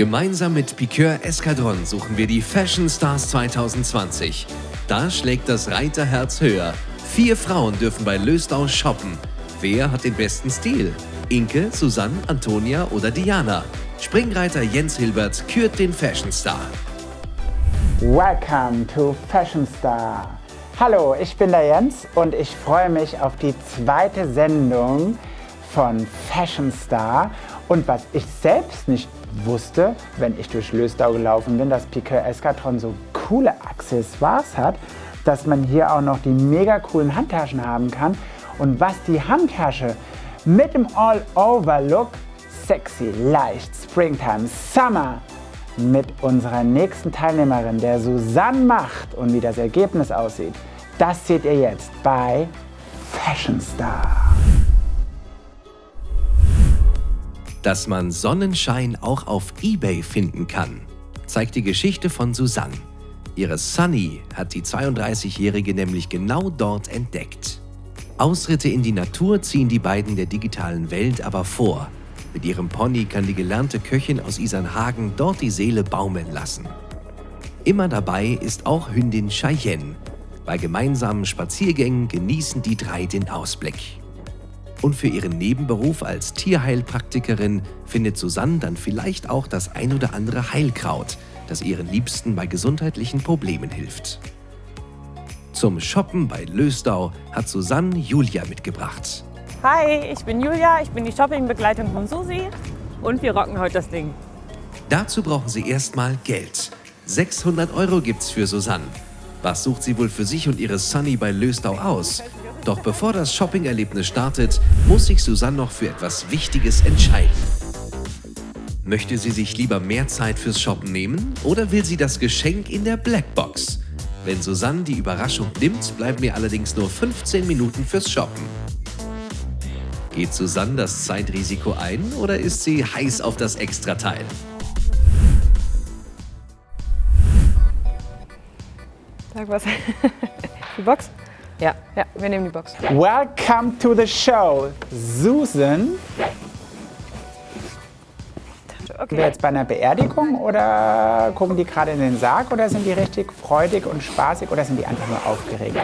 Gemeinsam mit Piqueur Escadron suchen wir die Fashion Stars 2020. Da schlägt das Reiterherz höher. Vier Frauen dürfen bei Löstau shoppen. Wer hat den besten Stil? Inke, Susanne, Antonia oder Diana? Springreiter Jens Hilbert kürt den Fashion Star. Welcome to Fashion Star. Hallo, ich bin der Jens und ich freue mich auf die zweite Sendung von Fashion Star. Und was ich selbst nicht wusste, wenn ich durch Löstau gelaufen bin, dass Piqueur Escatron so coole Accessoires hat, dass man hier auch noch die mega coolen Handtaschen haben kann. Und was die Handtasche mit dem All-Over-Look, sexy, leicht, Springtime, Summer, mit unserer nächsten Teilnehmerin, der Susanne macht und wie das Ergebnis aussieht, das seht ihr jetzt bei Fashion Star. Dass man Sonnenschein auch auf Ebay finden kann, zeigt die Geschichte von Susanne. Ihre Sunny hat die 32-Jährige nämlich genau dort entdeckt. Ausritte in die Natur ziehen die beiden der digitalen Welt aber vor. Mit ihrem Pony kann die gelernte Köchin aus Isernhagen dort die Seele baumeln lassen. Immer dabei ist auch Hündin Cheyenne. Bei gemeinsamen Spaziergängen genießen die drei den Ausblick. Und für ihren Nebenberuf als Tierheilpraktikerin findet Susanne dann vielleicht auch das ein oder andere Heilkraut, das ihren Liebsten bei gesundheitlichen Problemen hilft. Zum Shoppen bei Lösdau hat Susanne Julia mitgebracht. Hi, ich bin Julia, ich bin die Shoppingbegleitung von Susi und wir rocken heute das Ding. Dazu brauchen sie erstmal Geld. 600 Euro gibt's für Susanne. Was sucht sie wohl für sich und ihre Sunny bei Lösdau aus? Doch bevor das Shopping-Erlebnis startet, muss sich Susanne noch für etwas Wichtiges entscheiden. Möchte sie sich lieber mehr Zeit fürs Shoppen nehmen oder will sie das Geschenk in der Blackbox? Wenn Susanne die Überraschung nimmt, bleiben mir allerdings nur 15 Minuten fürs Shoppen. Geht Susanne das Zeitrisiko ein oder ist sie heiß auf das Extrateil? Sag was. Die Box? Ja, ja, wir nehmen die Box. Welcome to the show, Susan. Okay. Sind wir jetzt bei einer Beerdigung oder gucken die gerade in den Sarg oder sind die richtig freudig und spaßig oder sind die einfach nur aufgeregt?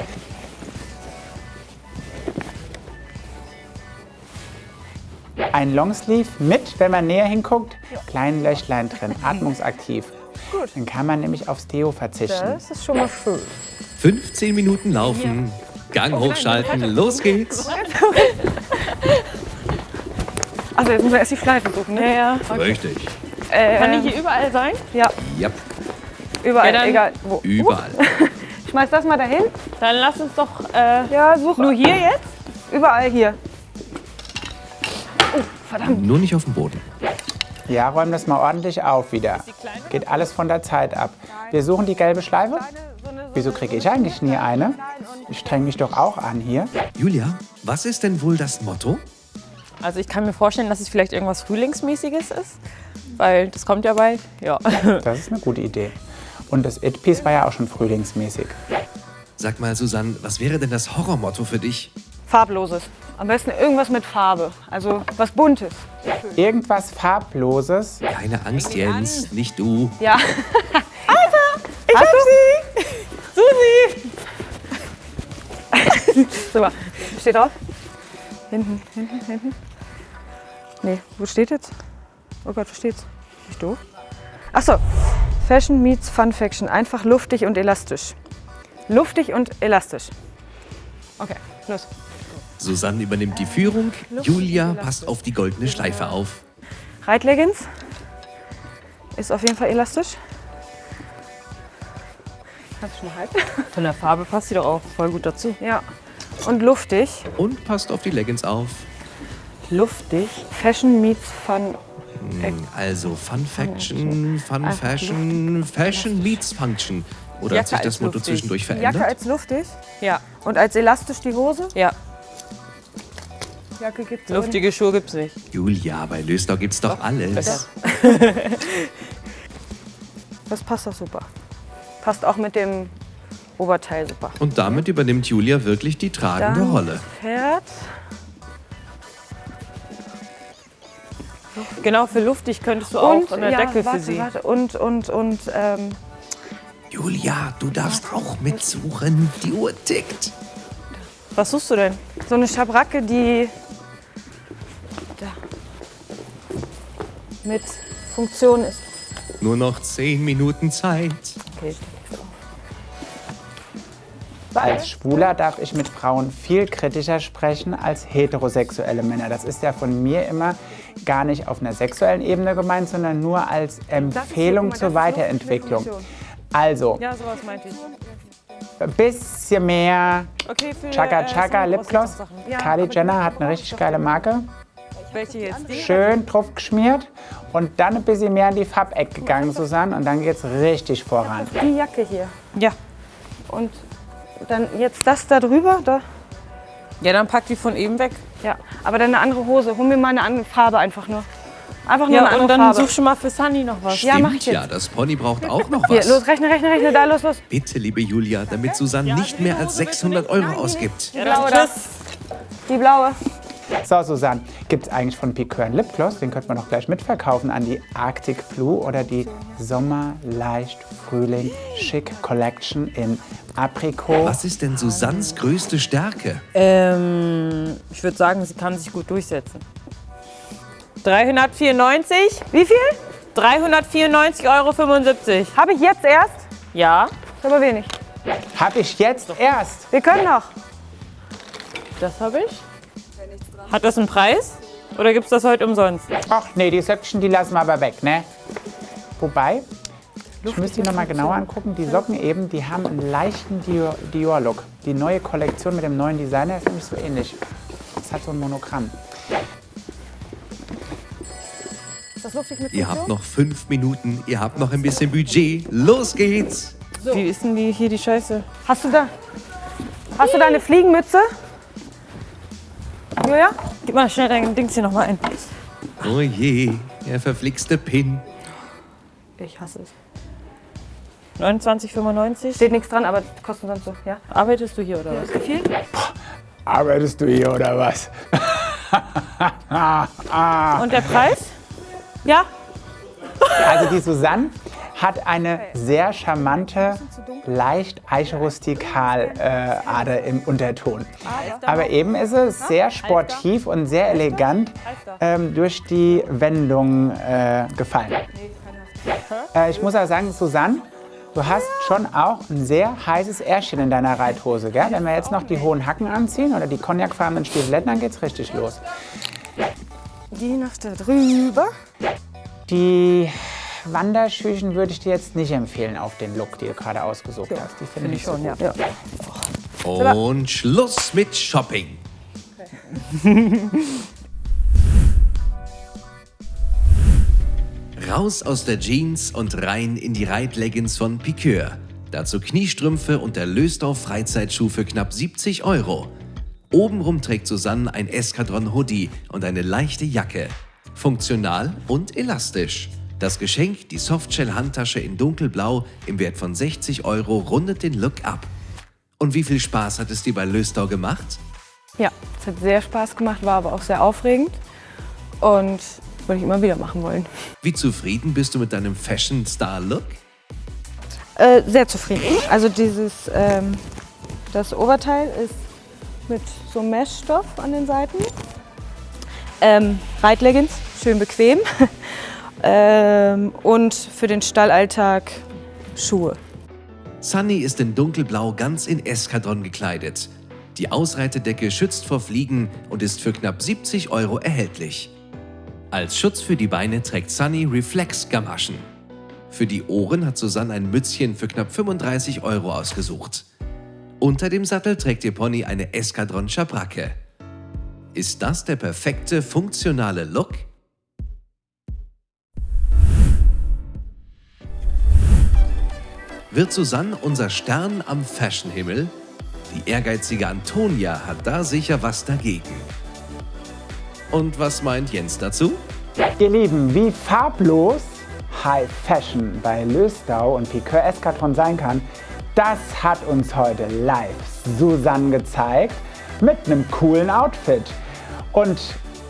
Ein Longsleeve mit, wenn man näher hinguckt, kleinen Löchlein drin, atmungsaktiv. Gut. Dann kann man nämlich aufs Deo verzichten. Das ist schon mal schön. 15 Minuten laufen, Gang hochschalten, los geht's. Also jetzt müssen wir erst die Schleife suchen, ne? Ja, ja. Richtig. Äh, Kann die hier überall sein? Ja, Yep, überall, Ja, egal wo. überall. Schmeiß das mal dahin. Dann lass uns doch äh, Ja, such. nur hier jetzt. Überall hier. Nur nicht auf dem Boden. Ja, räum das mal ordentlich auf wieder. Geht alles von der Zeit ab. Wir suchen die gelbe Schleife. Wieso kriege ich eigentlich nie eine? Ich streng mich doch auch an hier. Julia, was ist denn wohl das Motto? Also ich kann mir vorstellen, dass es vielleicht irgendwas Frühlingsmäßiges ist, weil das kommt ja bald. Ja. Das ist eine gute Idee. Und das It-Piece war ja auch schon frühlingsmäßig. Sag mal, Susanne, was wäre denn das Horrormotto für dich? Farbloses. Am besten irgendwas mit Farbe. Also was Buntes. Irgendwas Farbloses. Keine Angst, Jens, nicht du. Ja. Ich hab sie! Super. Steht drauf? Hinten, hinten, hinten. Nee, wo steht jetzt? Oh Gott, wo steht's? Nicht doof? Ach so. Fashion meets Fun Faction. Einfach luftig und elastisch. Luftig und elastisch. Okay, los. Susanne übernimmt die Führung, Julia passt auf die goldene Schleife auf. Reitleggings. Ist auf jeden Fall elastisch. Kannst du schon mal halten? Von der Farbe passt sie doch auch voll gut dazu. Ja. Und luftig. Und passt auf die Leggings auf. Luftig. Fashion meets Fun. Also Fun Faction, Fun Fashion, Fashion meets Function. Oder hat Jacke sich das Motto lustig. zwischendurch Jacke verändert? als luftig. Ja. Und als elastisch die Hose. Ja. Jacke gibt's Luftige Schuhe gibt's nicht. Julia, bei Lösdau gibt's doch alles. Das passt doch super. Passt auch mit dem Oberteil super. Und damit übernimmt Julia wirklich die tragende Dann Rolle. Pferd. Genau, für luftig könntest du auch eine ja, Decke warte, für sie. Warte, und, und, und, ähm, Julia, du darfst auch mitsuchen. Die Uhr tickt. Was suchst du denn? so eine Schabracke, die da, mit Funktion ist. Nur noch zehn Minuten Zeit. Okay. Als Schwuler darf ich mit Frauen viel kritischer sprechen als heterosexuelle Männer. Das ist ja von mir immer gar nicht auf einer sexuellen Ebene gemeint, sondern nur als Empfehlung zur Weiterentwicklung. Also, Ja, sowas meinte ich. ein bisschen mehr Okay, für Chaka äh, Chaka Sunny Lip brauchst du noch Gloss. Sachen. Kylie Jenner hat eine richtig geile Marke. Welche jetzt? Die? Schön drauf geschmiert und dann ein bisschen mehr in die Farbecke gegangen, Susanne. Und dann geht's richtig voran. Die Jacke hier. Ja. Und dann jetzt das da drüber. Da. Ja, dann pack die von eben weg. Ja, aber dann eine andere Hose. Hol mir mal eine andere Farbe einfach nur. Einfach nur Ja, eine und andere dann Farbe. such schon mal für Sunny noch was. Ja, mach Stimmt ich jetzt. ja, das Pony braucht auch noch Hier, was. los, rechne, rechne, rechne, da, los, los. Bitte, liebe Julia, damit Susanne nicht mehr als 600 Euro ausgibt. Ja, blaue dann da. tschüss. Die blaue. So, Susanne, gibt es eigentlich von Piqueur einen Lipgloss? Den könnte man doch gleich mitverkaufen an die Arctic Blue oder die Sommer leicht Frühling Chic Collection in Aprikot. Was ist denn Susannes größte Stärke? Ähm, ich würde sagen, sie kann sich gut durchsetzen. 394? Wie viel? 394,75 Euro. Habe ich jetzt erst? Ja, Ist aber wenig. Hab ich jetzt erst. Wir können noch. das habe ich. Hat das einen Preis? Oder gibt es das heute umsonst? Ach nee, die Söckchen, die lassen wir aber weg, ne? Wobei, ich müsste die noch mal genauer angucken. Die Socken eben, die haben einen leichten Dior- Dior-Look. Die neue Kollektion mit dem neuen Designer ist nämlich so ähnlich. Es hat so ein Monogramm. Ist das lustig mit Ihr habt noch fünf Minuten, ihr habt noch ein bisschen Budget. Los geht's! Wie ist denn die, hier die Scheiße? Hast du da? Hast du da eine Fliegenmütze? Julia? Gib mal schnell dein Dings hier nochmal ein. Oh je, der verflixte Pin. Ich hasse es. 29,95? Steht nichts dran, aber kostet sonst so, ja? Arbeitest du hier oder was? Wie viel? Arbeitest du hier oder was? Und der Preis? Ja? Also die Susanne hat eine sehr charmante, leicht eichrustikal äh, Ader im Unterton. Aber eben ist es sehr sportiv und sehr elegant ähm, durch die Wendung äh, gefallen. Äh, ich muss auch sagen, Susanne, du hast schon auch ein sehr heißes Ärschchen in deiner Reithose. Gell? Wenn wir jetzt noch die hohen Hacken anziehen oder die cognacfarbenen Stiefeletten, dann geht's richtig los. Die noch da drüber. Die Wanderschüchen würde ich dir jetzt nicht empfehlen auf den Look, den du gerade ausgesucht hast. Die finde ich schon, ja. Und Schluss mit Shopping. Raus aus der Jeans und rein in die Reitleggings von Piqueur. Dazu Kniestrümpfe und der Lösdau Freizeitschuh für knapp 70 Euro. Obenrum trägt Susanne ein Eskadron Hoodie und eine leichte Jacke. Funktional und elastisch. Das Geschenk, die Softshell-Handtasche in dunkelblau im Wert von 60 Euro, rundet den Look ab. Und wie viel Spaß hat es dir bei Lösdau gemacht? Ja, es hat sehr Spaß gemacht, war aber auch sehr aufregend. Und würde ich immer wieder machen wollen. Wie zufrieden bist du mit deinem Fashion-Star-Look? Äh, sehr zufrieden. Also dieses, ähm, das Oberteil ist mit so Meshstoff an den Seiten. Ähm, Reitleggings, schön bequem. ähm, und für den Stallalltag Schuhe. Sunny ist in dunkelblau ganz in Eskadron gekleidet. Die Ausreitedecke schützt vor Fliegen und ist für knapp 70 Euro erhältlich. Als Schutz für die Beine trägt Sunny Reflex-Gamaschen. Für die Ohren hat Susanne ein Mützchen für knapp 35 Euro ausgesucht. Unter dem Sattel trägt ihr Pony eine Eskadron Schabracke. Ist das der perfekte, funktionale Look? Wird Susanne unser Stern am Fashionhimmel? Die ehrgeizige Antonia hat da sicher was dagegen. Und was meint Jens dazu? Ihr Lieben, wie farblos High Fashion bei Lösdau und Piqueur Eskadron sein kann, das hat uns heute live Susanne gezeigt mit einem coolen Outfit. Und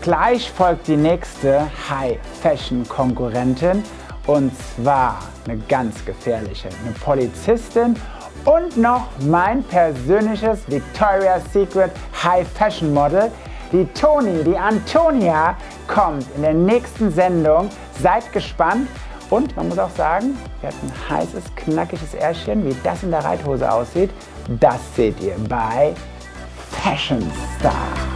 Gleich folgt die nächste High-Fashion-Konkurrentin und zwar eine ganz gefährliche, eine Polizistin und noch mein persönliches Victoria's Secret High Fashion Model. Die Toni, die Antonia kommt in der nächsten Sendung. Seid gespannt. Und man muss auch sagen, sie hat ein heißes, knackiges Ärschchen. Wie das in der Reithose aussieht, das seht ihr bei Fashion Star.